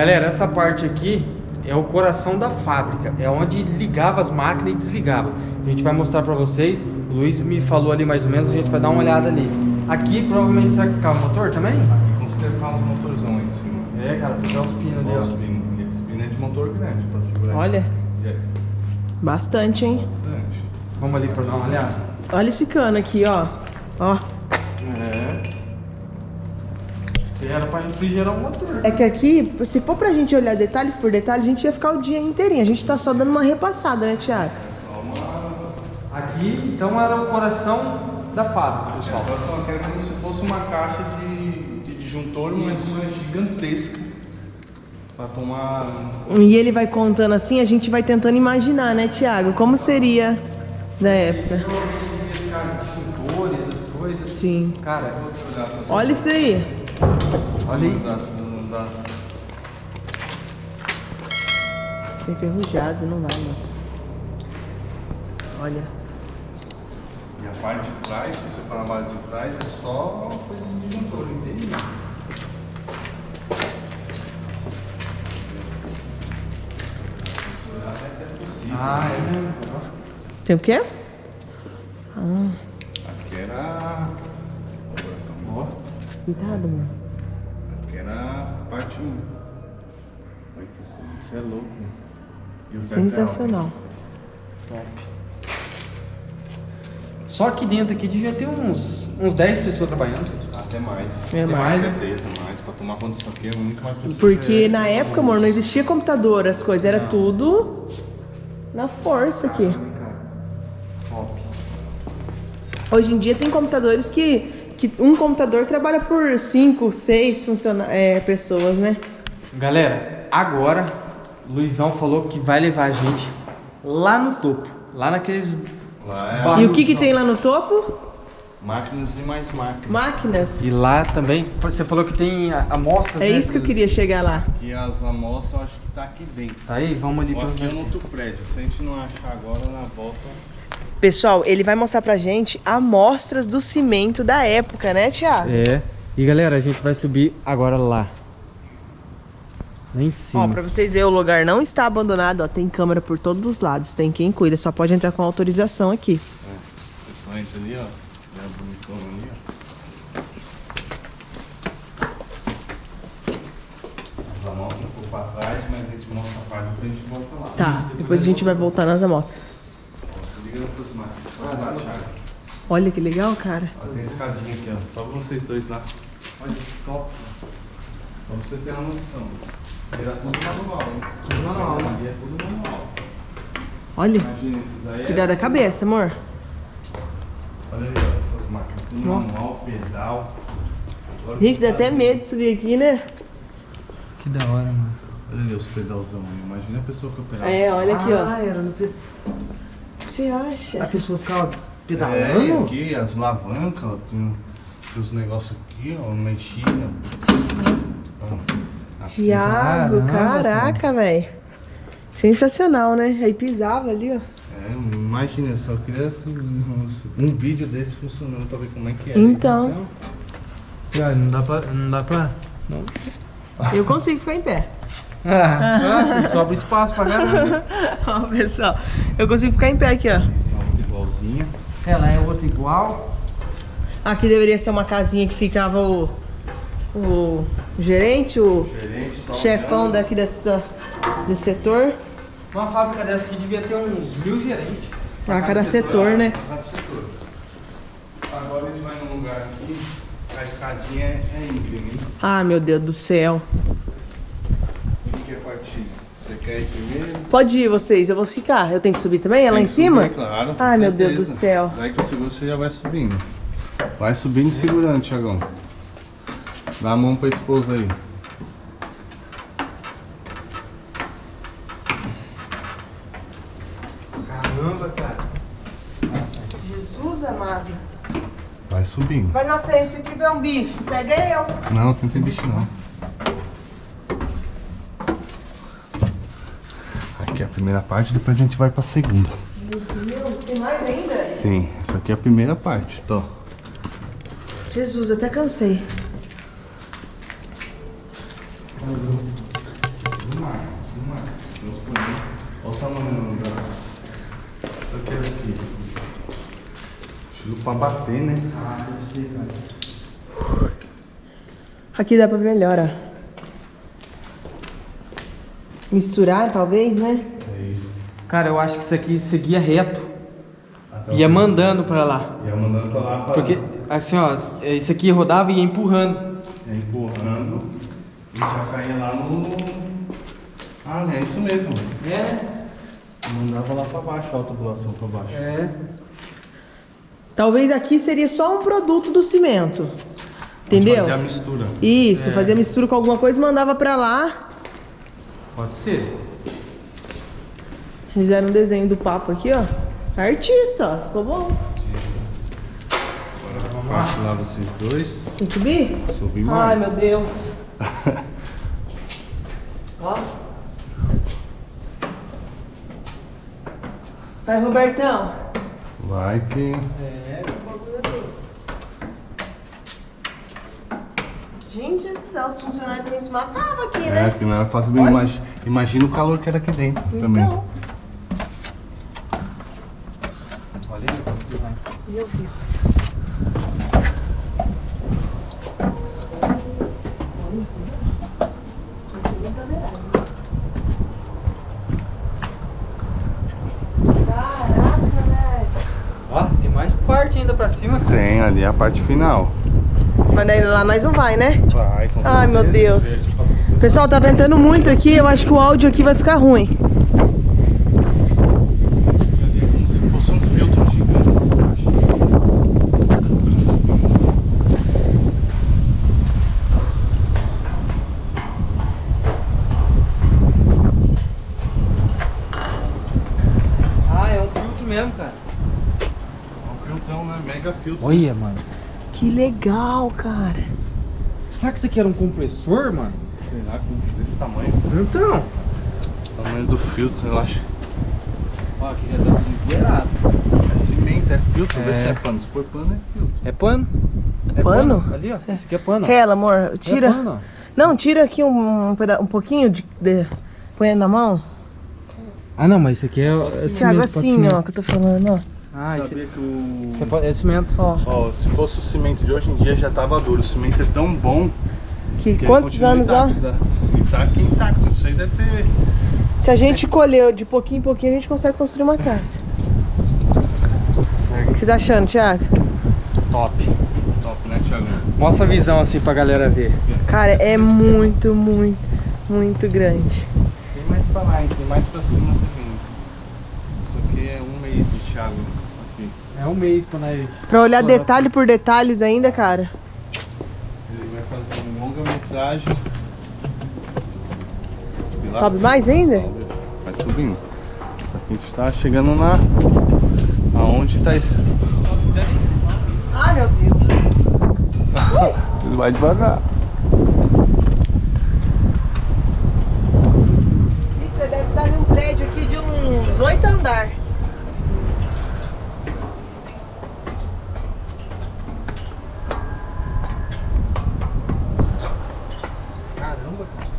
Galera, essa parte aqui é o coração da fábrica. É onde ligava as máquinas e desligava. A gente vai mostrar pra vocês. O Luiz me falou ali mais ou menos, a gente vai dar uma olhada ali. Aqui provavelmente será que ficava o motor também? Aqui considera ficar uns motorzão aí em cima. É, cara, puxar os pinos ali, Olha os ó. pinos. Esse pino é de motor grande pra segurar. Olha. isso. É, Bastante, hein? bastante. Vamos ali pra dar uma olhada. Olha esse cano aqui, ó. Ó. É. Era pra refrigerar o motor. É que aqui, se for pra gente olhar detalhes por detalhe, a gente ia ficar o dia inteirinho. A gente tá só dando uma repassada, né, Thiago? Aqui, então, era o coração da fábrica, pessoal. Agora só quero como se fosse uma caixa de, de disjuntor, mas uma gigantesca. Pra tomar. E ele vai contando assim, a gente vai tentando imaginar, né, Thiago? Como seria da época. Disjuntores, as coisas. Sim. Cara, Olha isso daí. Olha aí. Tá enferrujado, não vai, não. Olha. e a parte de trás, se você parar a parte de trás, é só coisa de disjuntor, entendeu? Ah, é mesmo. Tem o quê? Aqui era. Cuidado, mano. 1. Olha que isso, isso é louco. E o Sensacional. Top. Só aqui dentro aqui devia ter uns, uns 10 pessoas trabalhando. Até mais. É Até mais? certeza, mais. Pra tomar conta disso aqui é muito mais pessoas. Porque na época, amor, não existia computador, as coisas, era tudo na força aqui. Top. Hoje em dia tem computadores que, que um computador trabalha por 5, 6 funciona é, pessoas, né? Galera, agora Luizão falou que vai levar a gente lá no topo. Lá naqueles. Lá é E o que, que tem lá no topo? máquinas e mais máquinas. Máquinas. E lá também, você falou que tem amostras. É né, isso que eu queria chegar lá. E as amostras eu acho que tá aqui dentro. Tá aí? Vamos ali pra aqui é no outro prédio. Se a gente não achar agora, na volta. Pessoal, ele vai mostrar pra gente amostras do cimento da época, né, Thiago? É. E galera, a gente vai subir agora lá. Lá em Ó, cima. pra vocês verem, o lugar não está abandonado, ó. Tem câmera por todos os lados, tem quem cuida, só pode entrar com autorização aqui. Você só entra ali, ó. Já bonitão ali, ó. As amostras por pra trás, mas a gente mostra a parte depois a gente volta lá. Tá, depois a gente vai voltar nas amostras. Só lá, Thiago. Olha que legal, cara. Ó, tem escadinha aqui, ó. Só pra vocês dois lá. Olha que top. Pra você ter uma noção. Era tudo manual, hein? Tudo manual, né? Ali é tudo manual. Olha, Imagina esses aí. é- cuidado da cabeça, amor. Olha aí, ó, essas máquinas. Tudo Nossa. manual, pedal. Agora Gente, dá até ali. medo de subir aqui, né? Que da hora, mano. Olha ali os pedalzão aí. Imagina a pessoa que operava. É, olha aqui, ó. Ah, era no pe... Você acha? A pessoa ficava É, pedalando? aqui as alavancas, ó, tem, tem os negócios aqui, ó, mexia. Ó, aqui. Tiago, caraca, velho. Sensacional, né? Aí pisava ali, ó. É, imagina, só queria um vídeo desse funcionando pra ver como é que é. Então. Cara, não dá pra. Não dá pra. Não. Eu consigo ficar em pé. Ah, sobra espaço pra caramba. Ó, pessoal, eu consigo ficar em pé aqui, ó. Outra igualzinha. Ela é outra igual. Aqui deveria ser uma casinha que ficava o, o gerente, o Gerente, chefão daqui desse, desse setor. Uma fábrica dessa aqui devia ter uns mil gerentes. Ah, cada setor, né? Cada setor. Agora a gente vai num lugar aqui, a escadinha é, íngreme, hein? Ah, meu Deus do céu. O que quer partir? Você quer ir primeiro? Pode ir vocês, eu vou ficar. Eu tenho que subir também? É lá em cima? subir, claro. com Ai, meu Deus do céu. Daí que eu seguro, você já vai subindo. Vai subindo e segurando, Thiagão. Dá a mão pra esposa aí. Caramba, cara. Jesus amado. Vai subindo. Vai na frente, se tiver um bicho, pega eu. Não, não tem bicho não. Aqui é a primeira parte, depois a gente vai pra segunda. Meu Deus, tem mais ainda? Tem, essa aqui é a primeira parte, tô. Jesus, até cansei. Olha o tamanho da. Eu quero aqui. Estilo pra bater, né? Ah, deve ser, cara. Aqui dá pra ver melhor, ó. Misturar, talvez, né? É isso. Cara, eu acho que isso aqui seguia reto. Até Ia mandando pra lá. Ia mandando pra lá pra Porque, assim, ó, isso aqui rodava e ia empurrando. Ia empurrando e já caía lá no. Ah, é isso mesmo. É, Mandava lá pra baixo, a autobulação pra baixo. é. Talvez aqui seria só um produto do cimento. Entendeu? Fazia a mistura. Isso, fazia mistura com alguma coisa e mandava pra lá. Pode ser. Fizeram um desenho do papo aqui, ó. Artista, ó. Ficou bom. Passo lá vocês dois. Tem que subir? Subir Ai, mais. meu Deus. ó. Vai, Robertão. Vai que. Gente do céu, os funcionários também se matavam aqui, É, né? que não era fácil bem. Imagina, imagina o calor que era aqui dentro também. Então, Olha aí. meu Deus. Caraca, velho. Ó, tem mais parte ainda pra cima. Tem ali a parte final. Mas daí lá nós não vai, né? Vai, com Ai, meu certeza. Deus. Pessoal, tá ventando muito aqui, eu acho que o áudio aqui vai ficar ruim. Ah, é um filtro mesmo, cara. É um filtrão, né? Mega filtro. Olha, mano. Que legal, cara. Será que isso aqui era um compressor, mano? Desse tamanho? Então. O tamanho do filtro, eu acho. Ó, aqui já tá tudo liberado. É cimento, é filtro, vê É. se é pano. Se for pano, é filtro. É pano? É Pano? Ali, ó. Isso aqui é pano. Rela, amor, tira. É pano. Não, tira aqui um, um, peda- um pouquinho de, de. Põe na mão. Ah, não, mas isso aqui é, é. Thiago, pode assim, cimento. ó, que eu tô falando, ó. Ah, que o... é, é cimento. Ó, Ó, se fosse o cimento de hoje em dia já tava duro. O cimento é tão bom que que ele quantos anos, ó? intacto, né? Intacto, intacto. Isso aí deve ter... Se a gente colheu de pouquinho em pouquinho, a gente consegue construir uma casa. O que você tá achando, Thiago? Top. Top, né, Thiago? Mostra a visão assim pra galera ver. Cara, é muito, muito, muito grande. Tem mais pra lá, hein? Tem mais pra cima também. Isso aqui é um mês de Thiago aqui. É um mês pra nós. Pra olhar detalhe por detalhes ainda, cara. Ele lá- Sobe mais ainda? Vai subindo. Só que a gente tá chegando na... Aonde tá... Ele Ai, meu Deus. vai devagar. Você deve estar num prédio aqui de uns oito andares. Caramba, cara.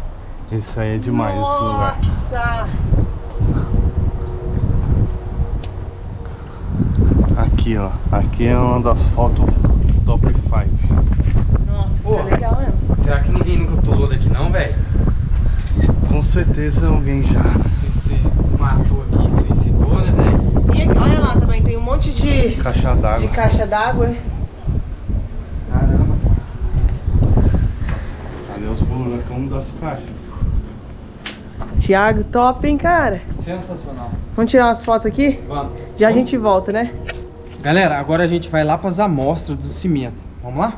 Isso aí é demais, esse lugar. Nossa! Aqui, ó. Aqui é uma das fotos top 5. Nossa, Pô. fica legal mesmo. Será que ninguém nunca pulou daqui não, velho? Com certeza alguém já. Se, se matou aqui, suicidou, né, velho? E aqui, olha lá também, tem um monte de, Caixa de d'água. caixa d'água. Caramba. Ali os buracão das caixas. Tiago, top, hein, cara? Sensacional. Vamos tirar umas fotos aqui? Vamos. Já a gente volta, né? Galera, agora a gente vai lá pras amostras do cimento. Vamos lá?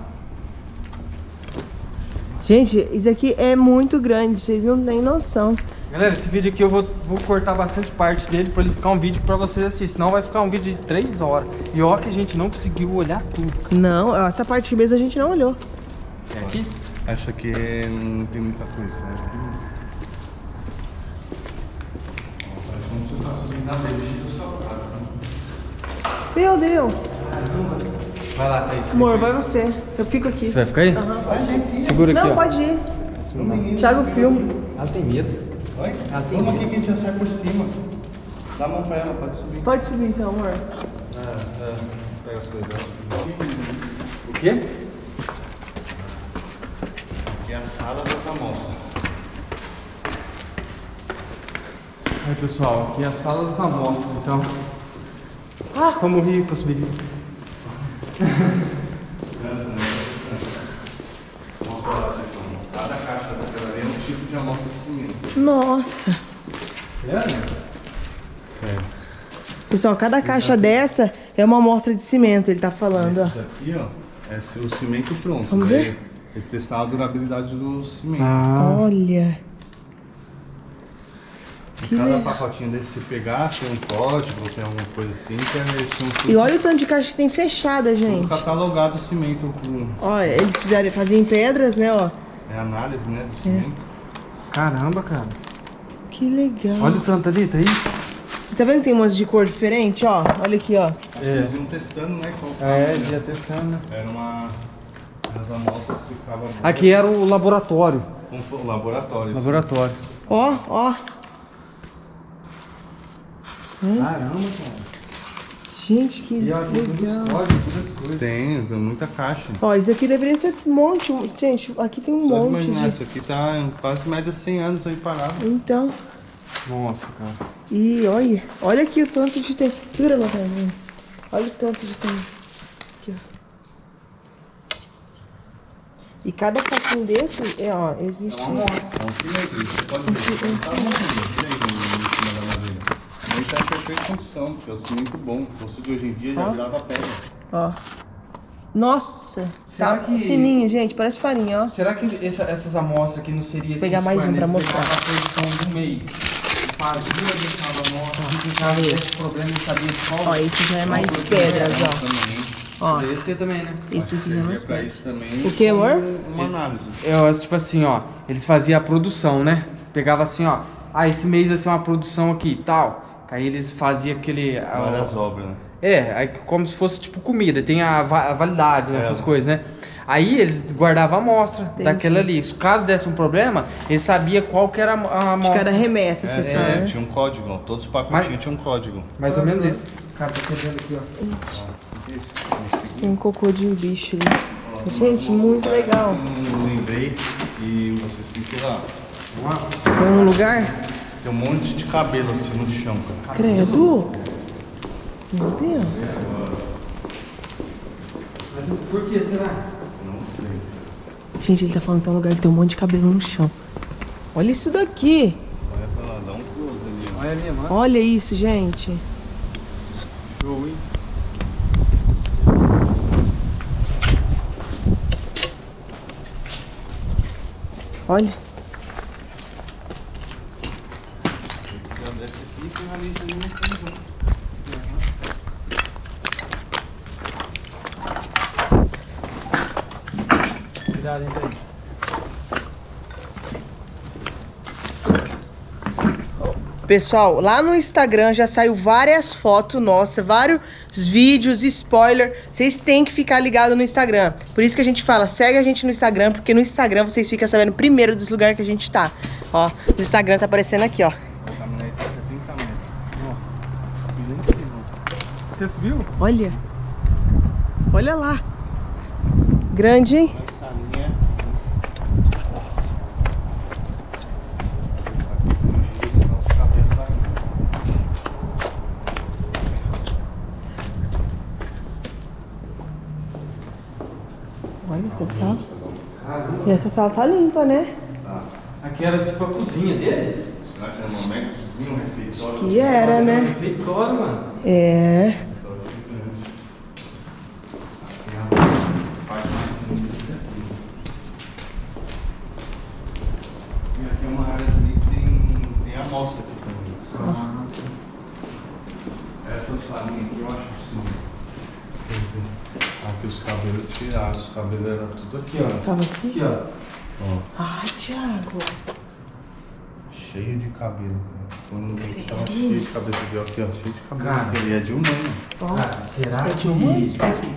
Gente, isso aqui é muito grande, vocês não têm noção. Galera, esse vídeo aqui eu vou, vou cortar bastante parte dele pra ele ficar um vídeo pra vocês assistirem. Senão vai ficar um vídeo de 3 horas. E ó que a gente não conseguiu olhar tudo. Não, essa parte mesmo a gente não olhou. É aqui? Essa aqui não tem muita coisa, né? Como você tá subindo na Meu Deus. Vai lá, Thaís. Amor, vai você. Eu fico aqui. Você vai ficar aí? Aham, pode ir. Segura aqui, Não, ó. pode ir. Thiago filme. Ela tem medo. Oi? Ela tem Vamos medo. aqui que a gente já sai por cima. Dá a mão pra ela, pode subir. Pode subir então, amor. É, é. Pega as coisas. O quê? Aqui é a sala das amostras. Aí pessoal, aqui é a sala das amostras, então. Ah, como rir pra subir. Né? Cada caixa daquela ali é um tipo de amostra de cimento. Nossa. Sério? Sério. Pessoal, cada caixa dessa é uma amostra de cimento, ele tá falando, ó. Esse daqui, ó, é o cimento pronto. Vamos Daí ver? Eles testaram a durabilidade do cimento. Ah, Olha. Que Cada legal. pacotinho desse, se pegar, tem um código, tem alguma coisa assim, que eles tudo, E olha o tanto de caixa que tem fechada, tudo gente. catalogado o cimento com Ó, eles fizeram, faziam em pedras, né, ó. é, análise né, do cimento. caramba, cara. Que legal. Olha o tanto ali, tá aí? Tá vendo que tem um monte de cor diferente, ó? Olha aqui, ó. Eles iam testando, né? Qual É, tamanho. ia testando, né? Era uma. As amostras que ficavam. Aqui era o laboratório. O laboratório. Laboratório. Ó, ó. Caramba, cara. Gente, que E tem legal. códigos, todas as coisas. Tem, tem muita caixa. Ó, isso aqui deveria ser um monte. Gente, aqui tem um Só de monte imaginar, de... isso aqui tá quase mais de 100 anos aí parado. Então, Nossa, cara. e olha, olha aqui o tanto de tempo. Segura lá pra mim. Olha o tanto de tempo. Aqui, ó. E cada saquinho desse, é, ó, existe... É um cimento, você pode ver. Tá bom, tira aí no- em cima da madeira. Aí tá em perfeita condição, porque é o cimento bom. O fosse de hoje em dia já Ó. virava pedra. Ó. Nossa, Será tá que- fininho, gente, parece farinha, ó. Será que essa- essas amostras aqui não seriam Pegar mais um pra mostrar. a posição do mês. Fazia, deixava a amostra, ficava esse problema e sabia de qual. Ó, esse já é mais pedras, ó. Também. Ó, Esse também, né? esse daqui já é mais Servia pra pedras. isso também. O que, amor? Uma análise. Eu, tipo assim, ó, eles faziam a produção, né? Pegava assim, ó, ah, esse mês vai ser uma produção aqui e tal. Aí eles faziam aquele. a- Várias obras, né? É, aí como se fosse tipo comida, tem a, va- a validade nessas É. coisas, né? Aí eles guardavam a amostra Entendi. daquela ali. Se caso desse um problema, eles sabiam qual que era a amostra. cada remessa, você É, fala, é, né? tinha um código, ó. Todos os pacotinhos tinham um código. Mais ou menos isso. Cara, tá quebrando aqui, ó. Isso. Tem um cocô de bicho ali. Gente, muito legal. Lembrei e vocês têm que ir lá. Vamos lá. Tem um lugar? Tem um monte de cabelo assim no chão, cara. Credo. Meu Deus. Mas por que será? Não sei. Gente, ele tá falando que tem um lugar que tem um monte de cabelo no chão. Olha isso daqui. Olha pra lá, dá um close ali, ó. Olha ali, mano. Olha isso, gente. Show, hein? Olha. Já desce aqui e finaliza ali no fundo. Cuidado, hein, velho. Pessoal, lá no Instagram já saiu várias fotos nossas, vários vídeos, spoiler. Vocês têm que ficar ligados no Instagram. Por isso que a gente fala, segue a gente no Instagram, porque no Instagram vocês ficam sabendo primeiro dos lugares que a gente tá. Ó, o Instagram tá aparecendo aqui, ó. A caminhonete 70 metros. Nossa. Nem sei, não. Você subiu? Olha. Olha lá. Grande, hein? Essa linha. Os cabelos da Olha essa sala. E essa sala tá limpa, né? Aqui era tipo a cozinha deles? Será que era uma mega cozinha, um refeitório? Que era, né? Refeitório, mano. É. Tem a parte mais sinistra aqui. E aqui é uma área ali que tem, tem amostra aqui também. Essa salinha aqui eu acho sinistra. Aqui os cabelos cabelos eram tudo aqui, ó. Tava aqui? Aqui, ó. ó Ai, Thiago. cheio de cabelo. cara. Quando eu que tava cheio de cabelo, viu aqui, ó, cheio de cabelo. Cara. Ele é de humano. Ó. Cara, será É que. isso aqui?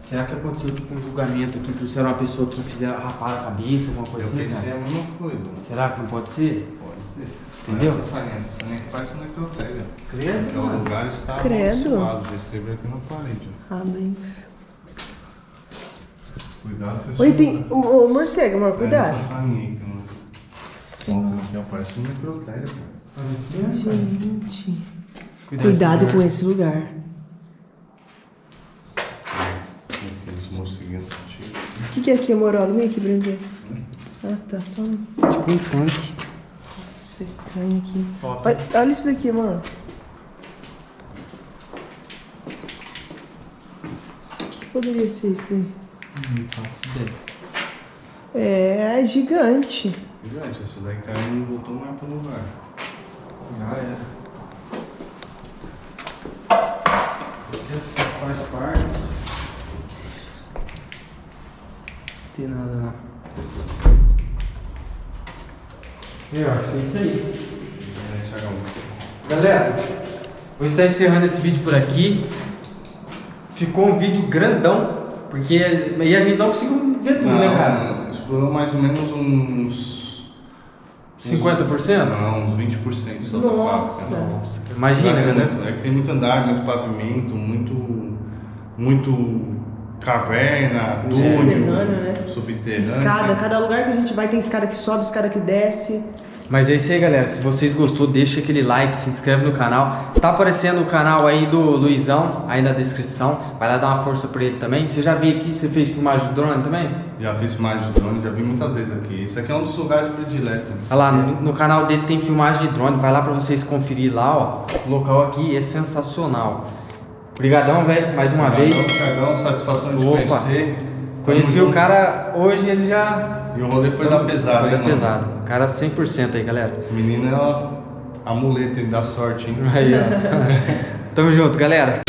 Será que aconteceu tipo um julgamento aqui, trouxeram uma pessoa que fizeram rapar a cabeça, alguma coisa Eu assim, pensei cara? a mesma coisa. Será que não pode ser? Pode ser. Entendeu? Essa salinha, essa salinha aqui parece um necrotério. Credo, Porque o lugar está Credo. amaldiçoado. Recebe aqui na parede. Rubens. Cuidado com esse Oi, tem. lugar. Ô, ô, morcego, amor, cuidado. Essa salinha aí que não... Ó, aqui, ó, parece um necrotério, cara. Gente. Cuidado Cuidado com com esse lugar. Aqueles morceguinhos antigos. O que, que é aqui, amor? Olha, vem aqui eu ver. Ah, tá só. um- Tipo um tanque. Nossa, estranho aqui. Olha, olha isso daqui, amor. O que poderia ser isso daí? Não faço ideia. É, é gigante. Gigante, essa daí caiu e não voltou mais pro lugar. Já era. As partes. Não tem nada não. Eu acho que é isso aí. É. Galera, vou estar encerrando esse vídeo por aqui. Ficou um vídeo grandão, porque aí a gente não conseguiu ver tudo, né, cara? Não, explorou mais ou menos uns... 50%? Não, uns 20% só da Nossa. fábrica. Nossa, imagina, é, né? muito, é que tem muito andar, muito pavimento, muito. muito caverna, túnel, Subterrâneo, né? subterrâneo. Escada, cada lugar que a gente vai tem escada que sobe, escada que desce. Mas é isso aí, galera. Se vocês gostou, deixa aquele like, se inscreve no canal. Tá aparecendo o canal aí do Luizão aí na descrição. Vai lá dar uma força pra ele também. Você já veio aqui, você fez filmagem de drone também? Já fiz mais de drone, já vi muitas vezes aqui. Esse aqui é um dos lugares prediletos. Olha lá, no, no canal dele tem filmagem de drone. Vai lá pra vocês conferir lá, ó. O local aqui é sensacional. Obrigadão, velho, mais uma Obrigadão, vez. Thiagão, satisfação de Opa. conhecer. Conheci o cara hoje, ele já. E o rolê foi da pesada, Foi da mano? pesada. Cara 100% aí, galera. Esse menino é ó, amuleto da sorte, hein? Aí, ó. Tamo junto, galera.